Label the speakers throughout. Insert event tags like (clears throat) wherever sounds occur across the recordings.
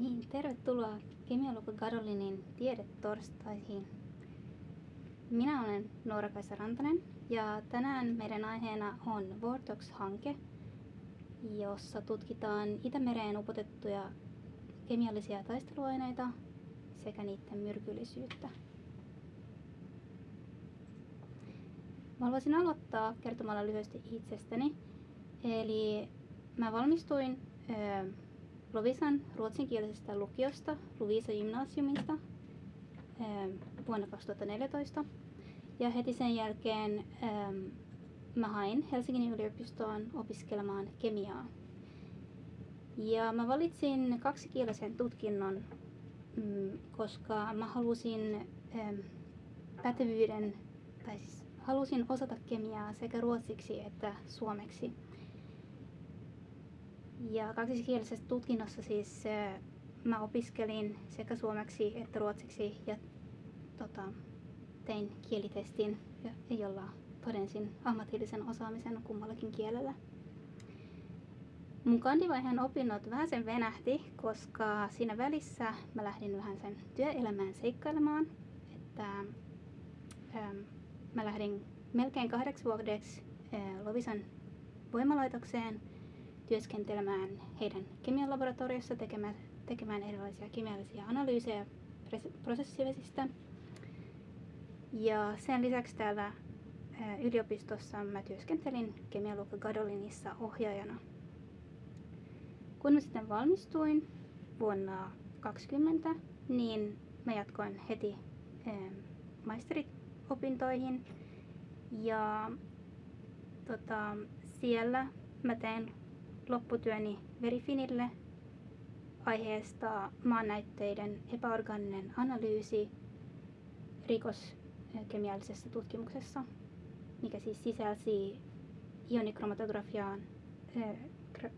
Speaker 1: Niin, tervetuloa Kemialukko Garolinin tiedetorstaihin. Minä olen Noora-Kaisa Rantanen ja tänään meidän aiheena on Vortox-hanke, jossa tutkitaan Itämereen upotettuja kemiallisia taisteluaineita sekä niiden myrkyllisyyttä. Mä haluaisin aloittaa kertomalla lyhyesti itsestäni. Eli mä valmistuin Lovisan ruotsinkielisestä lukiosta, Lovisa Gymnasiumista, vuonna 2014. Ja heti sen jälkeen mä hain Helsingin yliopistoon opiskelemaan kemiaa. Ja mä valitsin kaksikielisen tutkinnon, mm, koska mä halusin pätevyyden, tai siis halusin osata kemiaa sekä ruotsiksi että suomeksi. Ja kaksikielisessä tutkinnossa siis mä opiskelin sekä suomeksi että ruotsiksi ja tota, tein kielitestin, jolla todensin ammatillisen osaamisen kummallakin kielellä. Mun kandivaiheen opinnot vähän sen venähti, koska siinä välissä mä lähdin vähän sen työelämään seikkailemaan. Että, ähm, mä lähdin melkein kahdeksi vuodeksi äh, Lovisan voimalaitokseen työskentelemään heidän kemian laboratoriossa tekemään, tekemään erilaisia kemiallisia analyysejä prosessivesistä. Ja sen lisäksi täällä yliopistossa mä työskentelin kemialukka Gadolinissa ohjaajana. Kun mä sitten valmistuin vuonna 2020, niin mä jatkoin heti maisteriopintoihin ja tota, siellä mä tein lopputyöni Verifinille aiheesta maannäytteiden epäorgaaninen analyysi rikoskemiallisessa tutkimuksessa, mikä siis sisälsi ionikromatografia,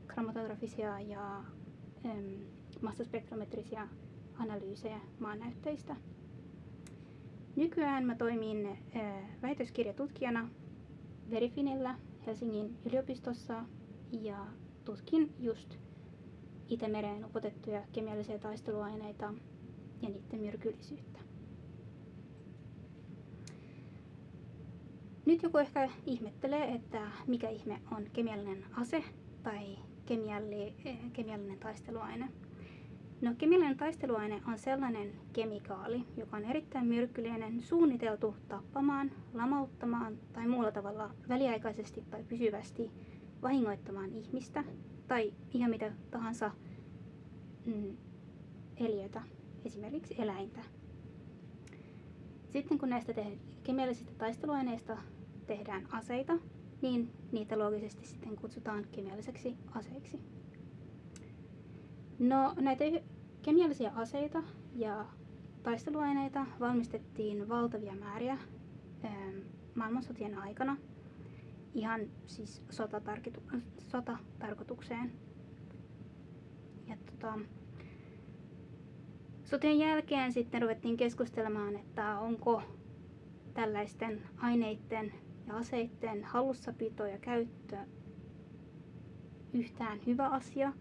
Speaker 1: kromatografisia ja massaspektrometrisia analyysejä maannäytteistä. Nykyään mä toimin väitöskirjatutkijana Verifinillä Helsingin yliopistossa ja tutkin just Itämereen upotettuja kemiallisia taisteluaineita ja niiden myrkyllisyyttä. Nyt joku ehkä ihmettelee, että mikä ihme on kemiallinen ase tai kemialli, kemiallinen taisteluaine. No, kemiallinen taisteluaine on sellainen kemikaali, joka on erittäin myrkyllinen, suunniteltu tappamaan, lamauttamaan tai muulla tavalla väliaikaisesti tai pysyvästi vahingoittamaan ihmistä tai ihan mitä tahansa mm, eliötä, esimerkiksi eläintä. Sitten kun näistä kemiallisista taisteluaineista tehdään aseita, niin niitä loogisesti sitten kutsutaan kemialliseksi aseiksi. No näitä kemiallisia aseita ja taisteluaineita valmistettiin valtavia määriä maailmansotien aikana – ihan siis sotatarkoitukseen. Ja tota, sotien jälkeen sitten ruvettiin keskustelemaan, että onko tällaisten aineiden ja aseiden hallussapito ja käyttö yhtään hyvä asia,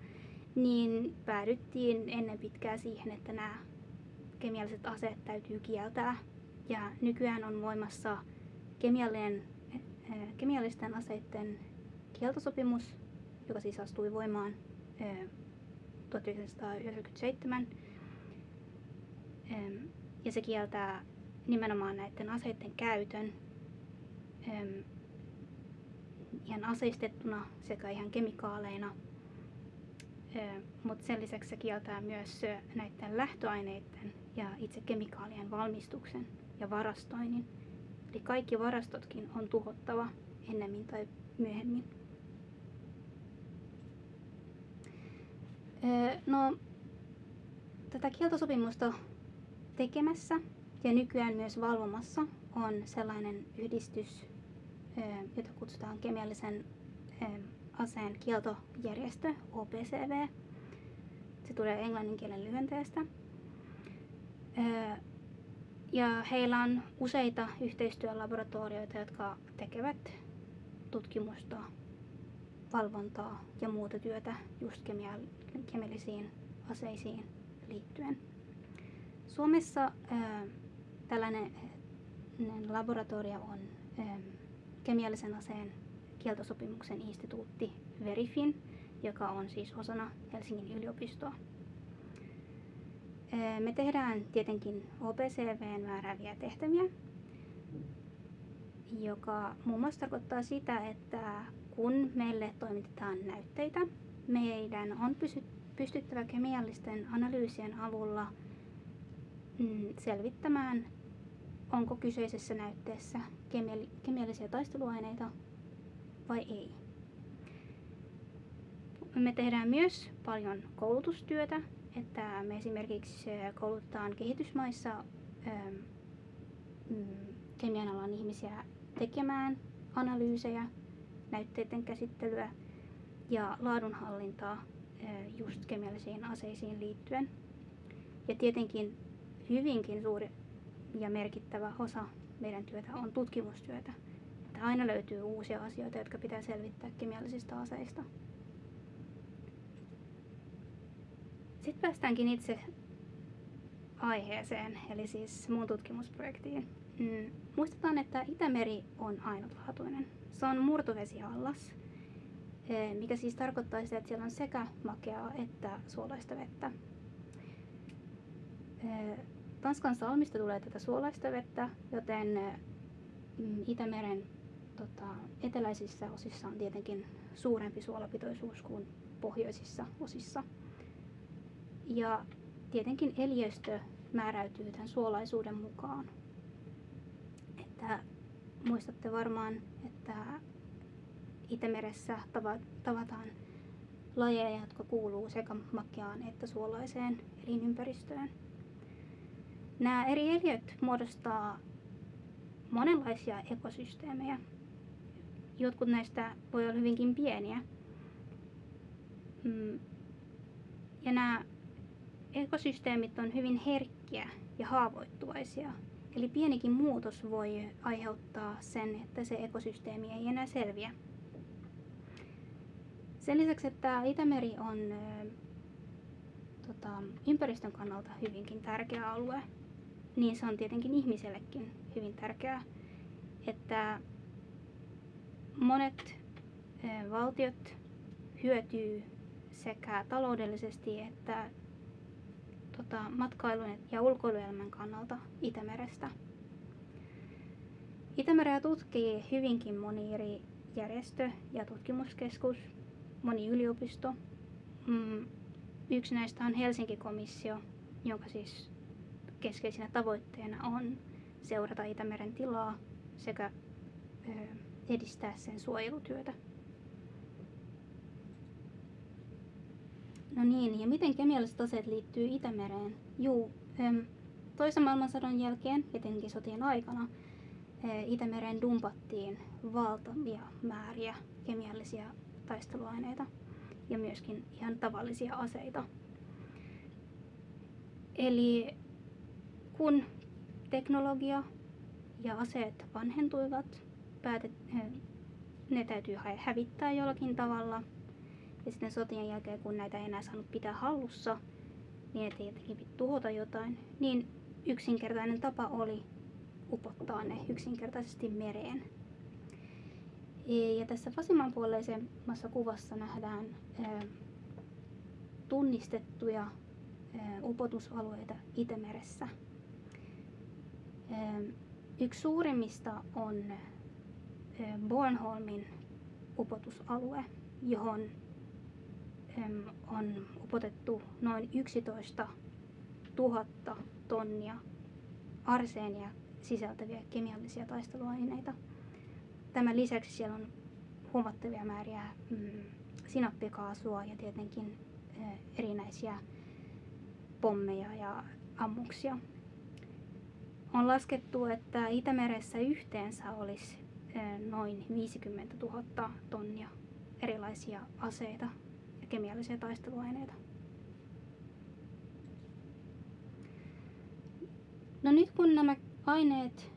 Speaker 1: niin päädyttiin ennen pitkää siihen, että nämä kemialliset aseet täytyy kieltää. Ja nykyään on voimassa kemiallinen kemiallisten aseiden kieltosopimus, joka siis astui voimaan 1997. Ja se kieltää nimenomaan näiden aseiden käytön ihan aseistettuna sekä ihan kemikaaleina. Mutta sen lisäksi se kieltää myös näiden lähtöaineiden ja itse kemikaalien valmistuksen ja varastoinnin. Eli kaikki varastotkin on tuhottava ennemmin tai myöhemmin. No, tätä kieltosopimusta tekemässä ja nykyään myös valvomassa on sellainen yhdistys, jota kutsutaan kemiallisen aseen kieltojärjestö, OPCV. Se tulee englannin kielen lyhenteestä. Ja heillä on useita yhteistyölaboratorioita, jotka tekevät tutkimusta, valvontaa ja muuta työtä just kemiallisiin aseisiin liittyen. Suomessa ää, tällainen laboratorio on ää, kemiallisen aseen kieltosopimuksen instituutti Verifin, joka on siis osana Helsingin yliopistoa. Me tehdään tietenkin OPCVn määrääviä tehtäviä, joka muun muassa tarkoittaa sitä, että kun meille toimitetaan näytteitä, meidän on pystyttävä kemiallisten analyysien avulla mm, selvittämään, onko kyseisessä näytteessä kemiallisia taisteluaineita vai ei. Me tehdään myös paljon koulutustyötä, että me esimerkiksi koulutetaan kehitysmaissa mm, kemian alan ihmisiä tekemään analyysejä, näytteiden käsittelyä ja laadunhallintaa just kemiallisiin aseisiin liittyen. Ja tietenkin hyvinkin suuri ja merkittävä osa meidän työtä on tutkimustyötä. Että aina löytyy uusia asioita, jotka pitää selvittää kemiallisista aseista. Sitten päästäänkin itse aiheeseen, eli siis mun tutkimusprojektiin. Mm, muistetaan, että Itämeri on ainutlaatuinen. Se on murtovesiallas, e, mikä siis tarkoittaa sitä, että siellä on sekä makeaa että suolaista vettä. E, Tanskan salmista tulee tätä suolaista vettä, joten e, mm, Itämeren tota, eteläisissä osissa on tietenkin suurempi suolapitoisuus kuin pohjoisissa osissa. Ja tietenkin eliöstö määräytyy tämän suolaisuuden mukaan. Että muistatte varmaan, että Itämeressä tavataan lajeja, jotka kuuluu sekä makeaan että suolaiseen elinympäristöön. Nämä eri eliöt muodostaa monenlaisia ekosysteemejä. Jotkut näistä voi olla hyvinkin pieniä. Mm. Ja nämä ekosysteemit on hyvin herkkiä ja haavoittuvaisia. Eli pienikin muutos voi aiheuttaa sen, että se ekosysteemi ei enää selviä. Sen lisäksi, että Itämeri on tota, ympäristön kannalta hyvinkin tärkeä alue, niin se on tietenkin ihmisellekin hyvin tärkeää, että monet valtiot hyötyy sekä taloudellisesti että tota, matkailun ja ulkoiluelämän kannalta Itämerestä. Itämereä tutkii hyvinkin moni eri järjestö ja tutkimuskeskus, moni yliopisto. Mm, yksi näistä on Helsinki-komissio, jonka siis keskeisenä tavoitteena on seurata Itämeren tilaa sekä edistää sen suojelutyötä. No niin, ja miten kemialliset aseet liittyy Itämereen? Juu, toisen maailmansodan jälkeen, etenkin sotien aikana, Itämereen dumpattiin valtavia määriä kemiallisia taisteluaineita ja myöskin ihan tavallisia aseita. Eli kun teknologia ja aseet vanhentuivat, päätet, ne täytyy hävittää jollakin tavalla ja sitten sotien jälkeen, kun näitä ei enää saanut pitää hallussa, niin että jotenkin tuhota jotain, niin yksinkertainen tapa oli upottaa ne yksinkertaisesti mereen. Ja tässä vasemmanpuoleisemmassa kuvassa nähdään tunnistettuja upotusalueita Itämeressä. Yksi suurimmista on Bornholmin upotusalue, johon on upotettu noin 11 000 tonnia arseenia sisältäviä kemiallisia taisteluaineita. Tämän lisäksi siellä on huomattavia määriä mm, sinappikaasua ja tietenkin erinäisiä pommeja ja ammuksia. On laskettu, että Itämeressä yhteensä olisi noin 50 000 tonnia erilaisia aseita kemiallisia taisteluaineita. No nyt kun nämä aineet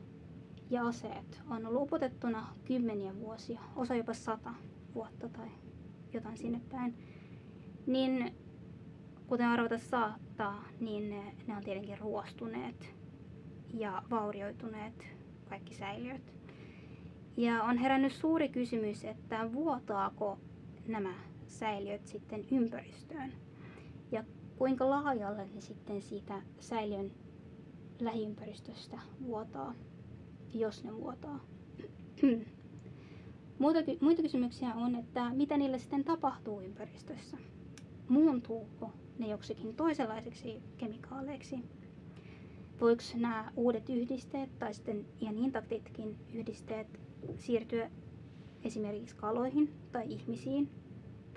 Speaker 1: ja aseet on ollut upotettuna kymmeniä vuosia, osa jopa sata vuotta tai jotain sinne päin, niin kuten arvata saattaa, niin ne, ne on tietenkin ruostuneet ja vaurioituneet kaikki säiliöt. Ja on herännyt suuri kysymys, että vuotaako nämä säiliöt sitten ympäristöön ja kuinka laajalle ne sitten siitä säiliön lähiympäristöstä vuotaa, jos ne vuotaa. (clears throat) Muita, muita kysymyksiä on, että mitä niille sitten tapahtuu ympäristössä. Muuntuuko ne joksikin toisenlaiseksi kemikaaleiksi? Voiko nämä uudet yhdisteet tai sitten ihan intaktitkin yhdisteet siirtyä esimerkiksi kaloihin tai ihmisiin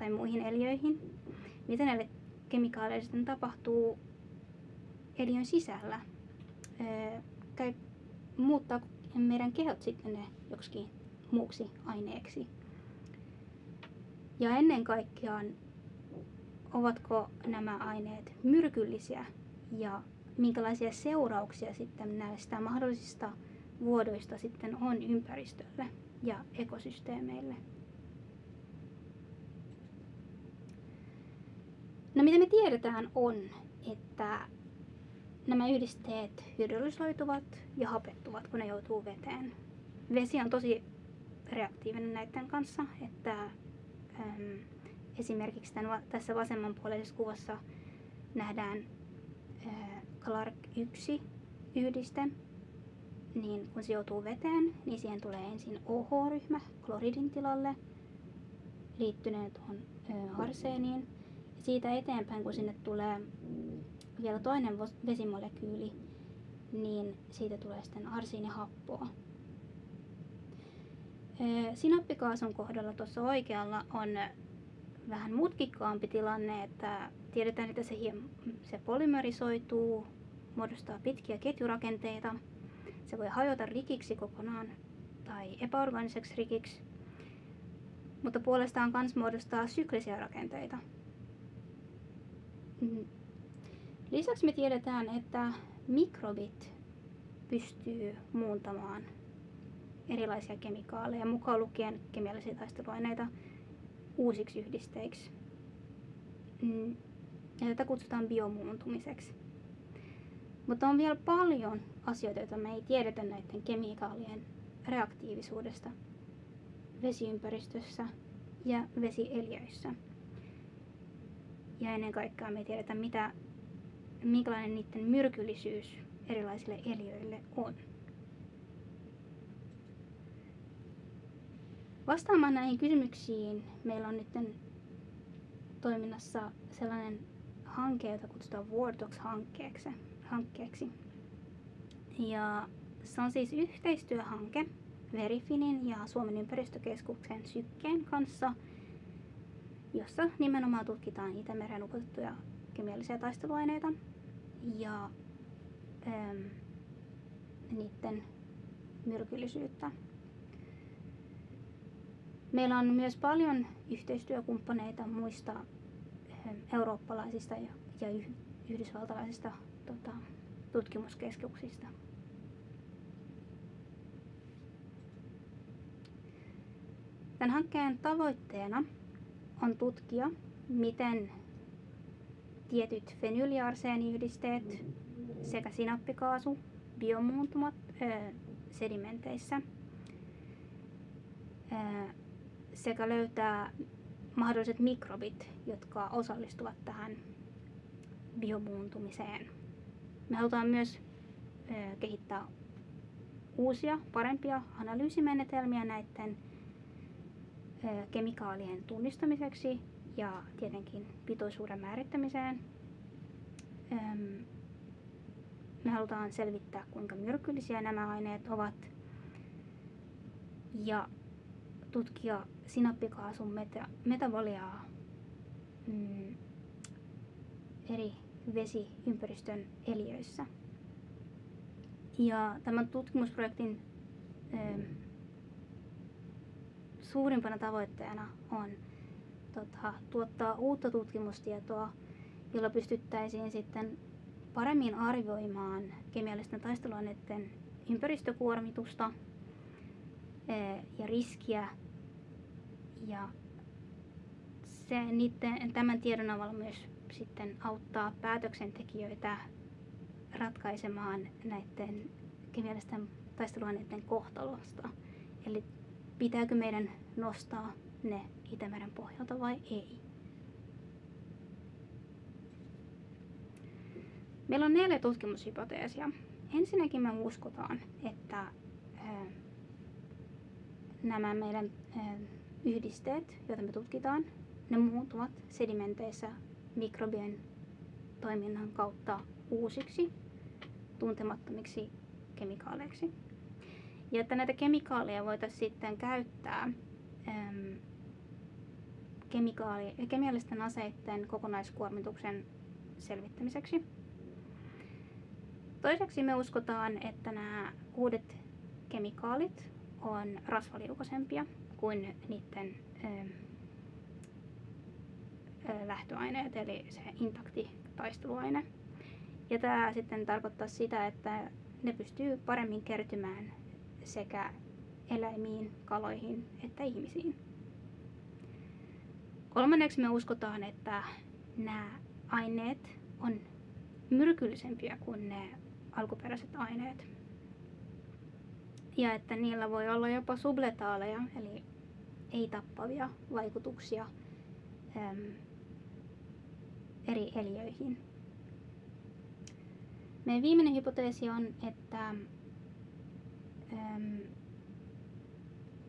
Speaker 1: tai muihin eliöihin? Mitä näille kemikaaleille sitten tapahtuu eliön sisällä? Käy, muuttaa meidän kehot sitten ne joksikin muuksi aineeksi? Ja ennen kaikkea, ovatko nämä aineet myrkyllisiä ja minkälaisia seurauksia sitten näistä mahdollisista vuodoista sitten on ympäristölle ja ekosysteemeille. No mitä me tiedetään on, että nämä yhdisteet hydrolysoituvat ja hapettuvat, kun ne joutuu veteen. Vesi on tosi reaktiivinen näiden kanssa, että äm, esimerkiksi tämän, tässä vasemmanpuoleisessa kuvassa nähdään ää, Clark 1 yhdiste, niin kun se joutuu veteen, niin siihen tulee ensin OH-ryhmä kloridin tilalle liittyneen tuohon arseeniin. Siitä eteenpäin, kun sinne tulee vielä toinen vesimolekyyli, niin siitä tulee sitten arsiinihappoa. Sinappikaasun kohdalla tuossa oikealla on vähän mutkikkaampi tilanne, että tiedetään, että se, se polymerisoituu, muodostaa pitkiä ketjurakenteita. Se voi hajota rikiksi kokonaan tai epäorganiseksi rikiksi, mutta puolestaan myös muodostaa syklisiä rakenteita. Mm. Lisäksi me tiedetään, että mikrobit pystyy muuntamaan erilaisia kemikaaleja, mukaan lukien kemiallisia taisteluaineita, uusiksi yhdisteiksi. Mm. Ja tätä kutsutaan biomuuntumiseksi. Mutta on vielä paljon asioita, joita me ei tiedetä näiden kemikaalien reaktiivisuudesta vesiympäristössä ja vesieliöissä. Ja ennen kaikkea me ei tiedetä, mitä, minkälainen niiden myrkyllisyys erilaisille eliöille on. Vastaamaan näihin kysymyksiin meillä on nyt toiminnassa sellainen hanke, jota kutsutaan Vortox-hankkeeksi. hankkeeksi. Ja se on siis yhteistyöhanke Verifinin ja Suomen ympäristökeskuksen Sykkeen kanssa, jossa nimenomaan tutkitaan Itämeren upotettuja kemiallisia taisteluaineita ja ähm, niiden myrkyllisyyttä. Meillä on myös paljon yhteistyökumppaneita muista ähm, eurooppalaisista ja, yhdysvaltalaisista tota, tutkimuskeskuksista. Tämän hankkeen tavoitteena on tutkia, miten tietyt fenyyliarseeniyhdisteet sekä sinappikaasu biomuuntumat ö, sedimenteissä ö, sekä löytää mahdolliset mikrobit, jotka osallistuvat tähän biomuuntumiseen. Me halutaan myös ö, kehittää uusia, parempia analyysimenetelmiä näiden kemikaalien tunnistamiseksi ja tietenkin pitoisuuden määrittämiseen. Me halutaan selvittää, kuinka myrkyllisiä nämä aineet ovat ja tutkia sinappikaasun meta- metaboliaa mm, eri vesiympäristön eliöissä. Ja tämän tutkimusprojektin suurimpana tavoitteena on tota, tuottaa uutta tutkimustietoa, jolla pystyttäisiin sitten paremmin arvioimaan kemiallisten taisteluaineiden ympäristökuormitusta e, ja riskiä ja se, niiden, tämän tiedon avulla myös sitten auttaa päätöksentekijöitä ratkaisemaan näiden kemiallisten taisteluaineiden kohtalosta. Eli pitääkö meidän nostaa ne Itämeren pohjalta vai ei. Meillä on neljä tutkimushypoteesia. Ensinnäkin me uskotaan, että nämä meidän yhdisteet, joita me tutkitaan, ne muuttuvat sedimenteissä mikrobien toiminnan kautta uusiksi, tuntemattomiksi kemikaaleiksi. Ja että näitä kemikaaleja voitaisiin sitten käyttää äm, kemikaali, kemiallisten aseiden kokonaiskuormituksen selvittämiseksi. Toiseksi me uskotaan, että nämä uudet kemikaalit on rasvaliukoisempia kuin niiden lähtöaineet, eli se intakti taisteluaine. Ja tämä sitten tarkoittaa sitä, että ne pystyy paremmin kertymään sekä eläimiin, kaloihin että ihmisiin. Kolmanneksi me uskotaan, että nämä aineet on myrkyllisempiä kuin ne alkuperäiset aineet. Ja että niillä voi olla jopa subletaaleja, eli ei-tappavia vaikutuksia äm, eri eliöihin. Meidän viimeinen hypoteesi on, että,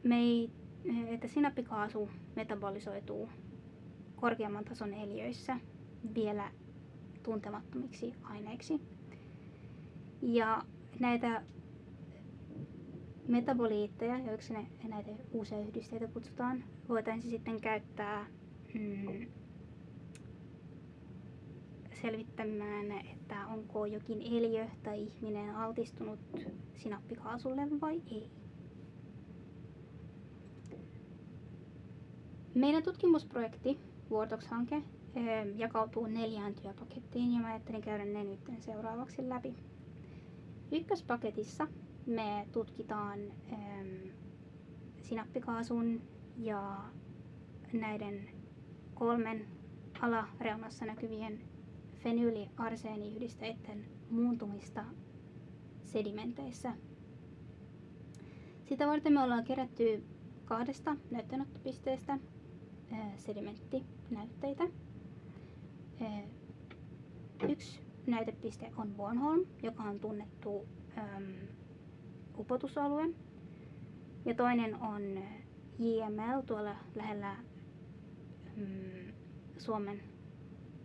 Speaker 1: me ei, että sinappikaasu metabolisoituu korkeamman tason eliöissä vielä tuntemattomiksi aineiksi. Ja näitä metaboliitteja, joiksi ne, näitä uusia yhdisteitä kutsutaan, voitaisiin sitten käyttää mm, selvittämään, että onko jokin eliö tai ihminen altistunut sinappikaasulle vai ei. Meidän tutkimusprojekti, Vortox-hanke, jakautuu neljään työpakettiin ja mä ajattelin käydä ne nyt seuraavaksi läpi. Ykköspaketissa me tutkitaan sinappikaasun ja näiden kolmen alareunassa näkyvien fenyyliarseeniyhdisteiden muuntumista sedimenteissä. Sitä varten me ollaan kerätty kahdesta näytteenottopisteestä sedimenttinäytteitä. Yksi näytepiste on Bornholm, joka on tunnettu upotusalue. Ja toinen on JML tuolla lähellä Suomen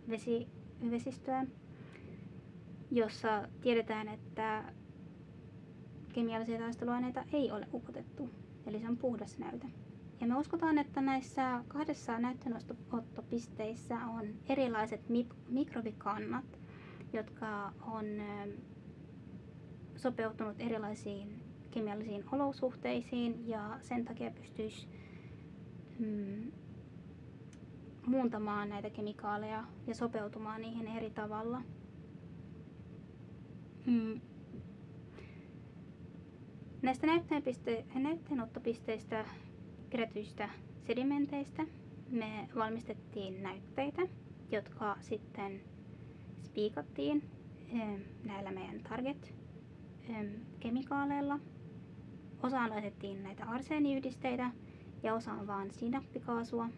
Speaker 1: vesi, vesistöä, jossa tiedetään, että kemiallisia taisteluaineita ei ole upotettu. Eli se on puhdas näyte. Ja me uskotaan, että näissä kahdessa näytteenottopisteissä on erilaiset mikrobikannat, jotka on sopeutunut erilaisiin kemiallisiin olosuhteisiin ja sen takia pystyisi mm, muuntamaan näitä kemikaaleja ja sopeutumaan niihin eri tavalla. Mm. Näistä näytteenottopisteistä kerätyistä sedimenteistä me valmistettiin näytteitä, jotka sitten spiikattiin näillä meidän target-kemikaaleilla. Osaan laitettiin näitä arseeniyhdisteitä ja osaan vaan sinappikaasua.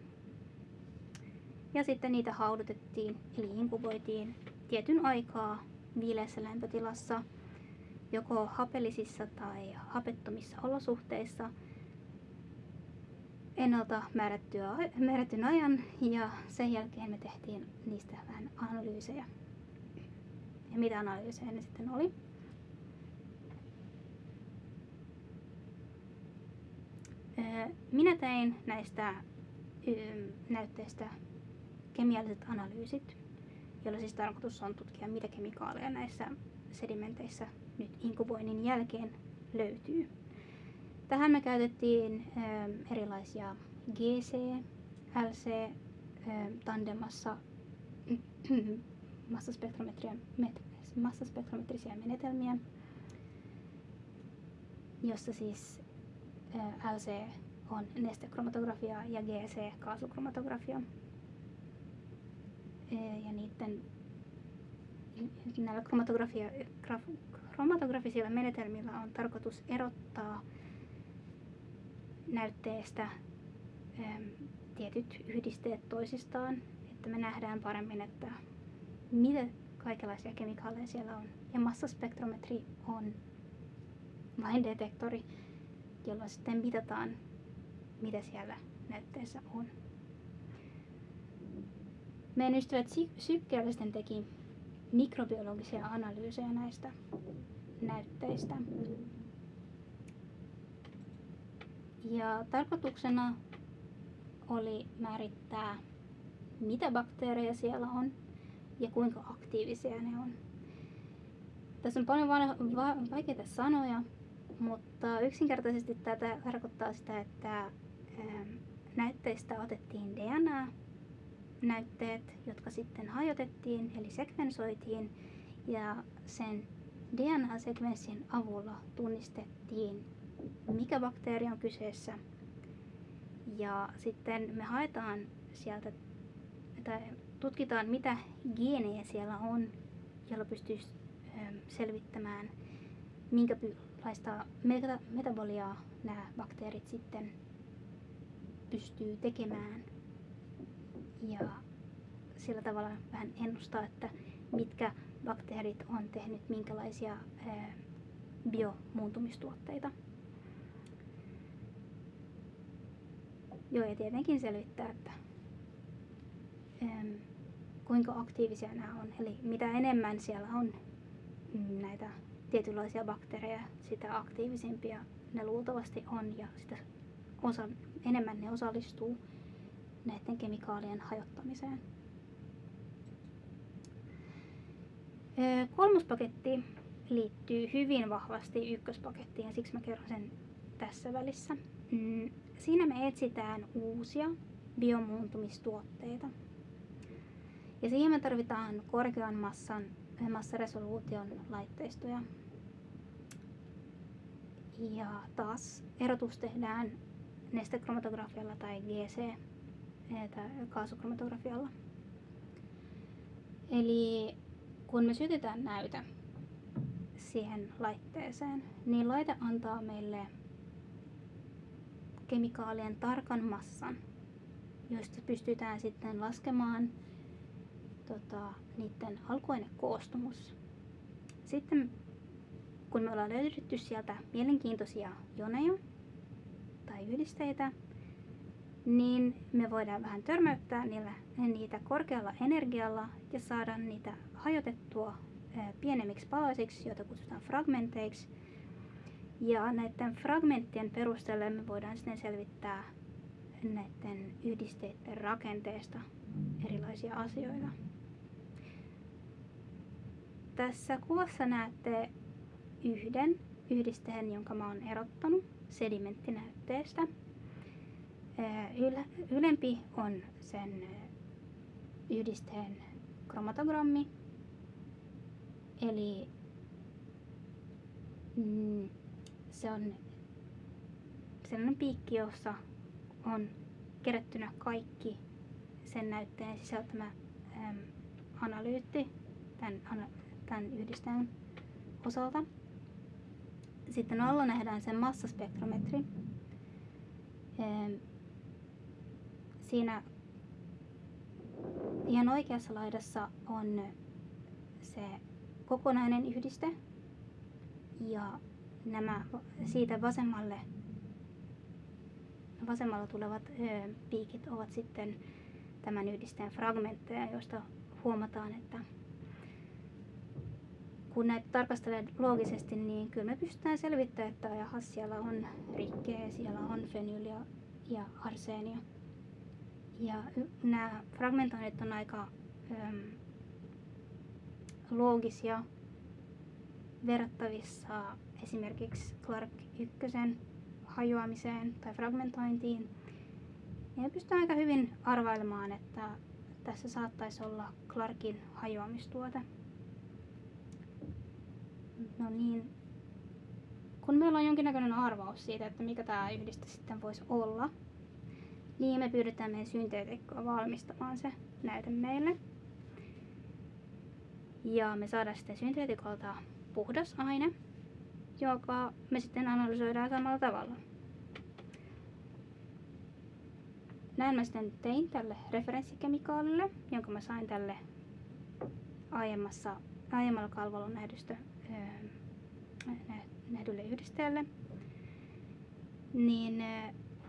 Speaker 1: Ja sitten niitä haudutettiin eli inkuboitiin tietyn aikaa viileässä lämpötilassa joko hapellisissa tai hapettomissa olosuhteissa ennalta määrättyä, määrättyn ajan ja sen jälkeen me tehtiin niistä vähän analyysejä. Ja mitä analyysejä ne sitten oli? Minä tein näistä näytteistä kemialliset analyysit, joilla siis tarkoitus on tutkia, mitä kemikaaleja näissä sedimenteissä nyt inkuboinnin jälkeen löytyy. Tähän me käytettiin erilaisia GC, LC, tandemassa (clears throat) massaspektrometrisia menetelmiä, jossa siis LC on nestekromatografia ja GC kaasukromatografia. Ja niiden näillä kromatografia, graf, kromatografisilla menetelmillä on tarkoitus erottaa näytteestä tietyt yhdisteet toisistaan, että me nähdään paremmin, että mitä kaikenlaisia kemikaaleja siellä on. Ja massaspektrometri on vain detektori, jolla sitten mitataan, mitä siellä näytteessä on. Meidän ystävät sykkeellisten teki mikrobiologisia analyysejä näistä näytteistä. Ja tarkoituksena oli määrittää, mitä bakteereja siellä on ja kuinka aktiivisia ne on. Tässä on paljon vaikeita sanoja, mutta yksinkertaisesti tätä tarkoittaa sitä, että ähm, näytteistä otettiin DNA, näytteet, jotka sitten hajotettiin eli sekvensoitiin ja sen DNA-sekvenssin avulla tunnistettiin, mikä bakteeri on kyseessä. Ja sitten me haetaan sieltä, tai tutkitaan mitä geenejä siellä on, jolla pystyisi ähm, selvittämään, minkälaista metaboliaa nämä bakteerit sitten pystyy tekemään. Ja sillä tavalla vähän ennustaa, että mitkä bakteerit on tehnyt minkälaisia biomuuntumistuotteita. Joo, ja tietenkin selvittää, että kuinka aktiivisia nämä on. Eli mitä enemmän siellä on näitä tietynlaisia bakteereja, sitä aktiivisempia ne luultavasti on ja sitä osa, enemmän ne osallistuu näiden kemikaalien hajottamiseen. Kolmas paketti liittyy hyvin vahvasti ykköspakettiin siksi mä kerron sen tässä välissä. Mm, siinä me etsitään uusia biomuuntumistuotteita. Ja siihen me tarvitaan korkean massan, massaresoluution laitteistoja. Ja taas erotus tehdään nestekromatografialla tai GC kaasukromatografialla. Eli kun me sytytään näytä siihen laitteeseen, niin laite antaa meille kemikaalien tarkan massan, joista pystytään sitten laskemaan tota, niiden alkuainekoostumus. Sitten kun me ollaan löydetty sieltä mielenkiintoisia joneja tai yhdisteitä, niin me voidaan vähän törmäyttää niillä, niitä korkealla energialla ja saada niitä hajotettua pienemmiksi palasiksi, joita kutsutaan fragmenteiksi. Ja näiden fragmenttien perusteella me voidaan sitten selvittää näiden yhdisteiden rakenteesta erilaisia asioita. Tässä kuvassa näette yhden yhdisteen, jonka mä oon erottanut sedimenttinäytteestä. Ylempi on sen yhdisteen kromatogrammi, eli mm, se on sellainen piikki, jossa on kerättynä kaikki sen näytteen sisältämä äm, analyytti, tämän tämän yhdisteen osalta. Sitten alla nähdään sen massaspektrometri. Siinä ihan oikeassa laidassa on se kokonainen yhdiste ja nämä siitä vasemmalle vasemmalla tulevat piikit ovat sitten tämän yhdisteen fragmentteja, joista huomataan, että kun näitä tarkastelee loogisesti, niin kyllä me pystytään selvittämään, että jaha, siellä on rikkeä, siellä on fenyyliä ja arseenia. Ja nämä fragmentoinnit on aika äm, loogisia verrattavissa esimerkiksi Clark 1 hajoamiseen tai fragmentointiin. Ja pystytään aika hyvin arvailemaan, että tässä saattaisi olla Clarkin hajoamistuote. No niin, kun meillä on jonkinnäköinen arvaus siitä, että mikä tämä yhdiste sitten voisi olla, niin me pyydetään meidän synteetikkoa valmistamaan se näyte meille. Ja me saadaan sitten synteetikolta puhdas aine, joka me sitten analysoidaan samalla tavalla. Näin mä sitten tein tälle referenssikemikaalille, jonka mä sain tälle aiemmassa, aiemmalla kalvolla nähdystä, nähdylle yhdisteelle. Niin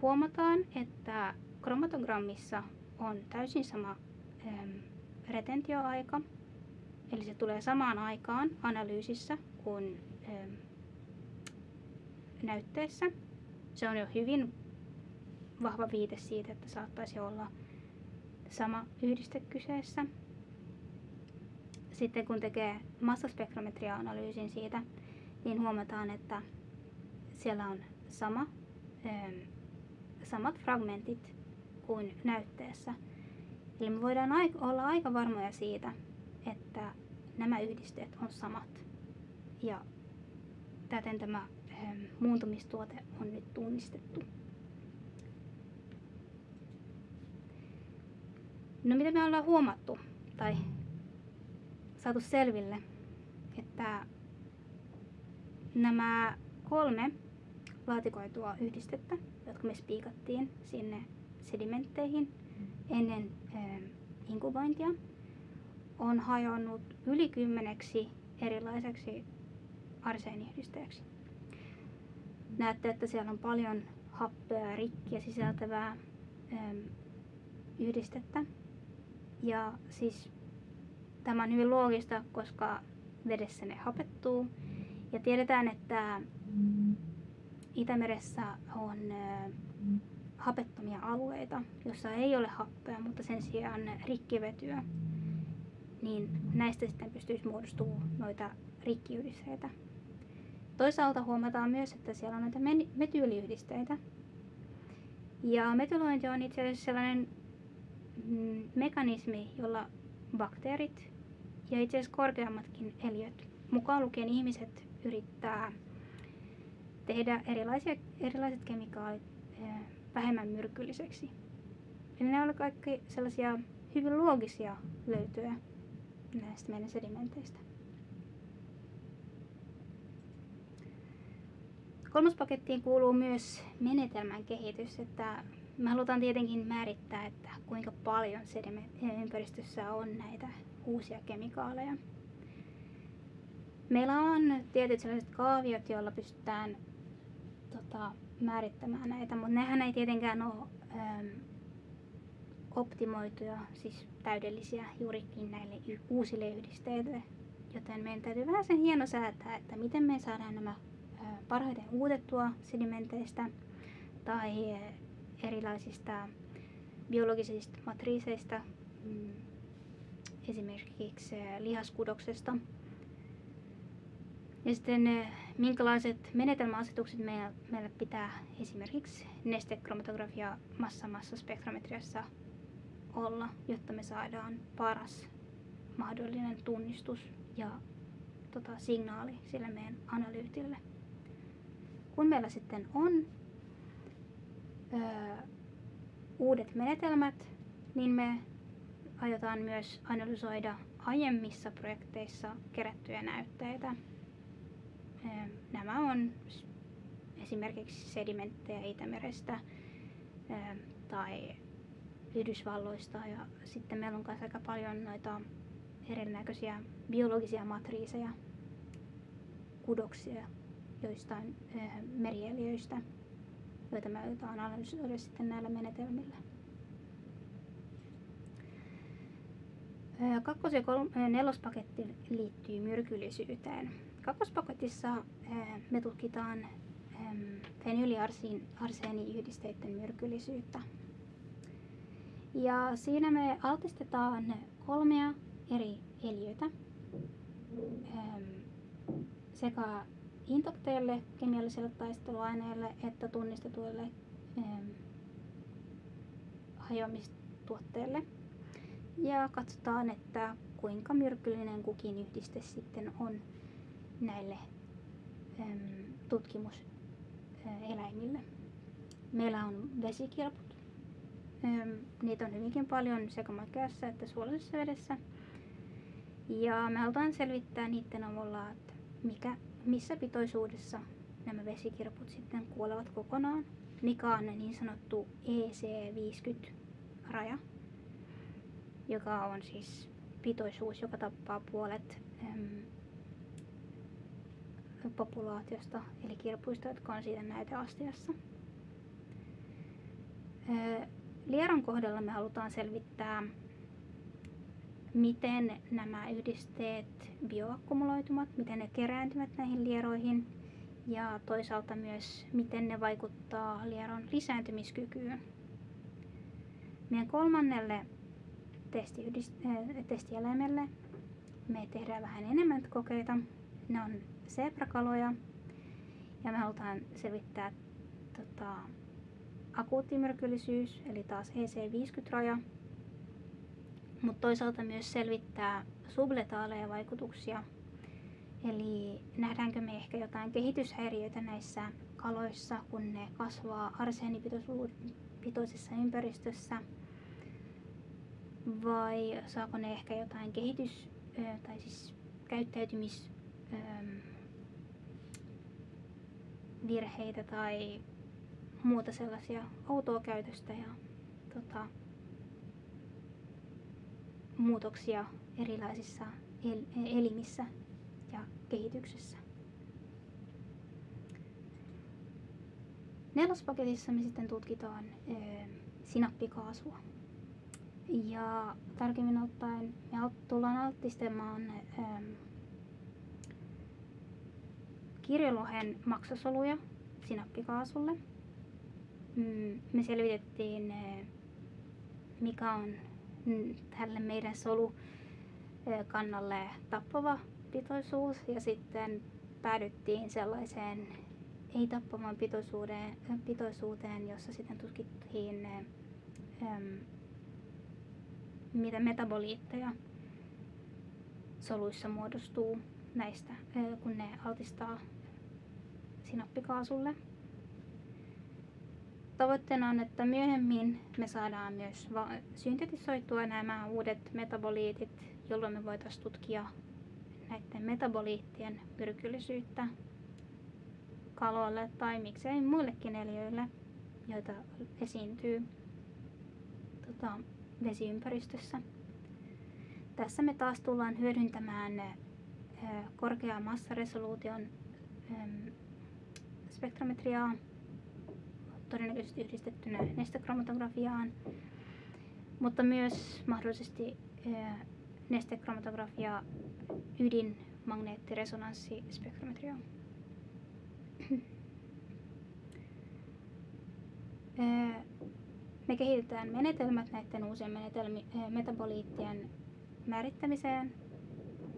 Speaker 1: huomataan, että kromatogrammissa on täysin sama retentioaika, eli se tulee samaan aikaan analyysissä kuin näytteessä. Se on jo hyvin vahva viite siitä, että saattaisi olla sama yhdiste kyseessä. Sitten kun tekee massaspektrometria-analyysin siitä, niin huomataan, että siellä on sama, samat fragmentit kuin näytteessä. Eli me voidaan olla aika varmoja siitä, että nämä yhdisteet on samat. Ja täten tämä muuntumistuote on nyt tunnistettu. No mitä me ollaan huomattu tai saatu selville, että nämä kolme laatikoitua yhdistettä, jotka me spiikattiin sinne sedimentteihin ennen äh, inkubointia, on hajonnut yli kymmeneksi erilaiseksi arseeniyhdisteeksi. Näette, että siellä on paljon happea ja rikkiä sisältävää ähm, yhdistettä. Ja siis tämä on hyvin loogista, koska vedessä ne hapettuu. Ja tiedetään, että Itämeressä on hapettomia alueita, jossa ei ole happea, mutta sen sijaan rikkivetyä. Niin näistä sitten pystyisi muodostumaan noita rikkiyhdisteitä. Toisaalta huomataan myös, että siellä on näitä metyyliyhdisteitä. Ja metylointi on itse asiassa sellainen mm, mekanismi, jolla bakteerit ja itse asiassa korkeammatkin eliöt, mukaan lukien ihmiset, yrittää tehdä erilaisia, erilaiset kemikaalit vähemmän myrkylliseksi. Eli nämä olivat kaikki sellaisia hyvin loogisia löytöjä näistä meidän sedimenteistä. Kolmas pakettiin kuuluu myös menetelmän kehitys, että me halutaan tietenkin määrittää, että kuinka paljon ympäristössä on näitä uusia kemikaaleja. Meillä on tietyt sellaiset kaaviot, joilla pystytään tota, määrittämään näitä, mutta nehän ei tietenkään ole ähm, optimoituja, siis täydellisiä juurikin näille uusille yhdisteille. Joten meidän täytyy vähän sen hieno säätää, että miten me saadaan nämä äh, parhaiten uutettua sedimenteistä tai erilaisista biologisista matriiseista, mm, esimerkiksi lihaskudoksesta. Ja sitten minkälaiset menetelmäasetukset meillä, meillä pitää esimerkiksi nestekromatografia massa-massaspektrometriassa olla, jotta me saadaan paras mahdollinen tunnistus ja tota, signaali sille meidän analyytille. Kun meillä sitten on öö, uudet menetelmät, niin me aiotaan myös analysoida aiemmissa projekteissa kerättyjä näytteitä. Nämä on esimerkiksi sedimenttejä Itämerestä tai Yhdysvalloista ja sitten meillä on myös aika paljon noita erinäköisiä biologisia matriiseja, kudoksia joistain merieliöistä joita me aiotaan analysoida sitten näillä menetelmillä. Kakkos- ja nelospaketti liittyy myrkyllisyyteen. Kakkospaketissa me tutkitaan fenyyliarseeniyhdisteiden myrkyllisyyttä. Ja siinä me altistetaan kolmea eri eliötä sekä intakteille kemialliselle taisteluaineelle että tunnistetuille hajoamistuotteille. Ja katsotaan, että kuinka myrkyllinen kukin yhdiste sitten on näille ähm, tutkimuseläimille. Meillä on vesikilput. Ähm, niitä on hyvinkin paljon sekä makeassa että suolaisessa vedessä. Ja me halutaan selvittää niiden avulla, että mikä, missä pitoisuudessa nämä vesikirput sitten kuolevat kokonaan, mikä on niin sanottu EC50-raja, joka on siis pitoisuus, joka tappaa puolet äm, populaatiosta, eli kirpuista, jotka on siitä näyteastiassa. Lieron kohdalla me halutaan selvittää, miten nämä yhdisteet bioakkumuloitumat, miten ne kerääntyvät näihin lieroihin ja toisaalta myös miten ne vaikuttaa lieron lisääntymiskykyyn. Meidän kolmannelle testieläimelle me tehdään vähän enemmän kokeita. Ne on zebrakaloja ja me halutaan selvittää tota, akuuttimyrkyllisyys, eli taas EC50-raja, mutta toisaalta myös selvittää subletaaleja vaikutuksia, eli nähdäänkö me ehkä jotain kehityshäiriöitä näissä kaloissa, kun ne kasvaa arseenipitoisessa ympäristössä, vai saako ne ehkä jotain kehitys- tai siis käyttäytymis virheitä tai muuta sellaisia outoa käytöstä ja tota, muutoksia erilaisissa el- elimissä ja kehityksessä. Nelospaketissa me sitten tutkitaan ö, sinappikaasua. Ja tarkemmin ottaen me tullaan altistamaan ö, kirjolohen maksasoluja sinappikaasulle – Mm, me selvitettiin, eh, mikä on tälle meidän solukannalle tappava pitoisuus. Ja sitten päädyttiin sellaiseen ei-tappavan pitoisuuteen, pitoisuuteen, jossa sitten tutkittiin ähm, mitä metaboliitteja soluissa muodostuu näistä, kun ne altistaa sinappikaasulle. Tavoitteena on, että myöhemmin me saadaan myös syntetisoitua nämä uudet metaboliitit, jolloin me voitaisiin tutkia näiden metaboliittien myrkyllisyyttä kaloille tai miksei muillekin eliöille, joita esiintyy tota, vesiympäristössä. Tässä me taas tullaan hyödyntämään korkeaa massaresoluution spektrometriaa todennäköisesti yhdistettynä nestekromatografiaan, mutta myös mahdollisesti nestekromatografiaa ydinmagneettiresonanssispektrometriaan. (clears throat) Me kehitetään menetelmät näiden uusien metaboliittien määrittämiseen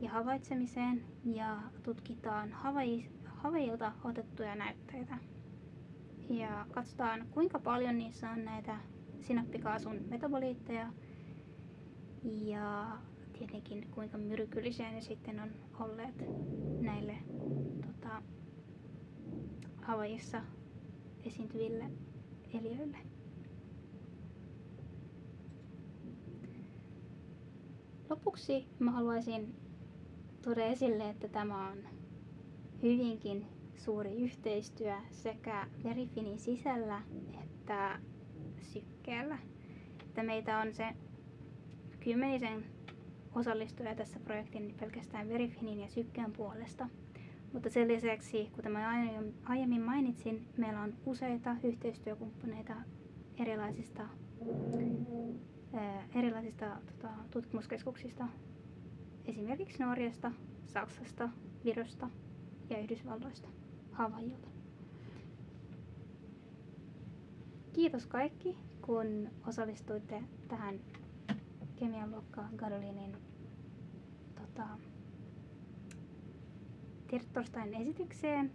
Speaker 1: ja havaitsemiseen ja tutkitaan havaijilta otettuja näytteitä ja katsotaan kuinka paljon niissä on näitä sinappikaasun metaboliitteja ja tietenkin kuinka myrkyllisiä ne sitten on olleet näille tota, Havaijissa esiintyville eliöille. Lopuksi mä haluaisin tuoda esille, että tämä on hyvinkin suuri yhteistyö sekä Verifinin sisällä että sykkeellä. Että meitä on se kymmenisen osallistuja tässä projektin pelkästään Verifinin ja sykkeen puolesta. Mutta sen lisäksi, kuten mä aiemmin mainitsin, meillä on useita yhteistyökumppaneita erilaisista, erilaisista tota, tutkimuskeskuksista, esimerkiksi Norjasta, Saksasta, Virosta ja Yhdysvalloista. Havaijilta. Kiitos kaikki, kun osallistuitte tähän kemian luokka Gadolinin tota, torstain esitykseen.